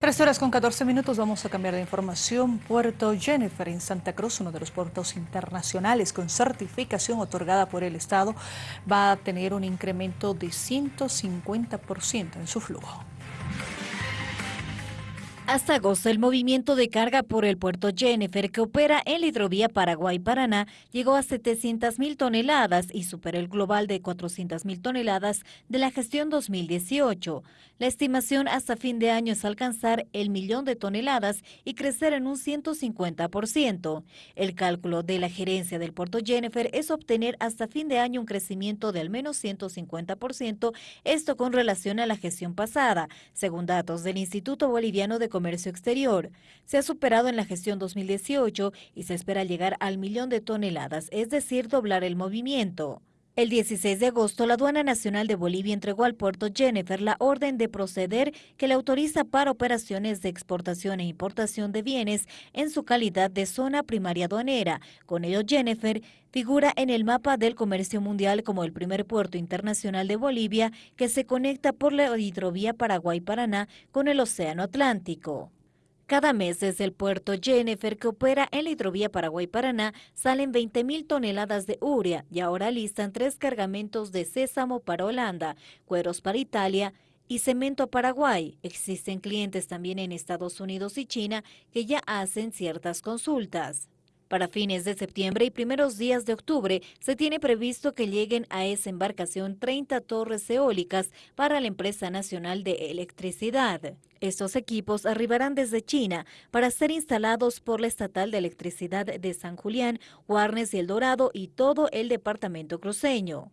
Tres horas con 14 minutos vamos a cambiar de información. Puerto Jennifer en Santa Cruz, uno de los puertos internacionales con certificación otorgada por el Estado, va a tener un incremento de 150% en su flujo. Hasta agosto, el movimiento de carga por el puerto Jennifer, que opera en la hidrovía Paraguay-Paraná, llegó a 700 mil toneladas y superó el global de 400 mil toneladas de la gestión 2018. La estimación hasta fin de año es alcanzar el millón de toneladas y crecer en un 150%. El cálculo de la gerencia del puerto Jennifer es obtener hasta fin de año un crecimiento de al menos 150%, esto con relación a la gestión pasada, según datos del Instituto Boliviano de Comercio Exterior. Se ha superado en la gestión 2018 y se espera llegar al millón de toneladas, es decir, doblar el movimiento. El 16 de agosto, la Aduana Nacional de Bolivia entregó al puerto Jennifer la orden de proceder que le autoriza para operaciones de exportación e importación de bienes en su calidad de zona primaria aduanera. Con ello, Jennifer figura en el mapa del comercio mundial como el primer puerto internacional de Bolivia que se conecta por la hidrovía Paraguay-Paraná con el Océano Atlántico. Cada mes desde el puerto Jennifer, que opera en la hidrovía Paraguay-Paraná, salen 20.000 toneladas de urea y ahora listan tres cargamentos de sésamo para Holanda, cueros para Italia y cemento a Paraguay. Existen clientes también en Estados Unidos y China que ya hacen ciertas consultas. Para fines de septiembre y primeros días de octubre se tiene previsto que lleguen a esa embarcación 30 torres eólicas para la Empresa Nacional de Electricidad. Estos equipos arribarán desde China para ser instalados por la Estatal de Electricidad de San Julián, Guarnes y El Dorado y todo el departamento cruceño.